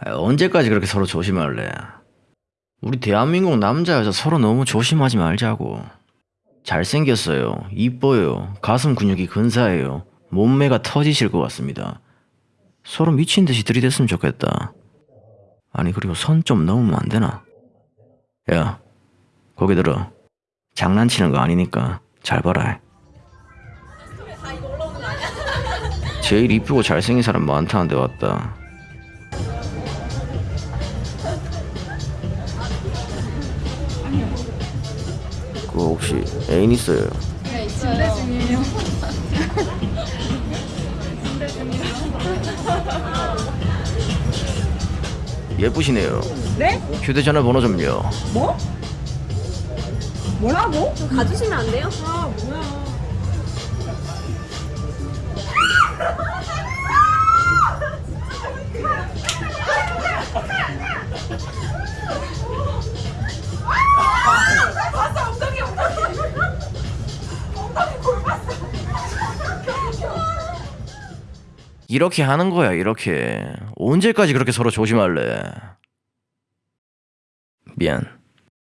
아, 언제까지 그렇게 서로 조심할래? 우리 대한민국 남자 여자 서로 너무 조심하지 말자고. 잘생겼어요. 이뻐요. 가슴 근육이 근사해요. 몸매가 터지실 것 같습니다. 서로 미친 듯이 들이댔으면 좋겠다. 아니 그리고 선 좀 넘으면 안 되나? 야, 거기 들어. 장난치는 거 아니니까 잘 봐라. 제일 이쁘고 잘생긴 사람 많다는데 왔다. 그거 혹시 애인 있어요? 네, 침대 중이에요. 예쁘시네요. 네? 휴대전화 번호 좀요. 뭐? 뭐라고? 좀 가주시면 안 돼요? 아 뭐야 이렇게 하는 거야, 이렇게. 언제까지 그렇게 서로 조심할래? 미안.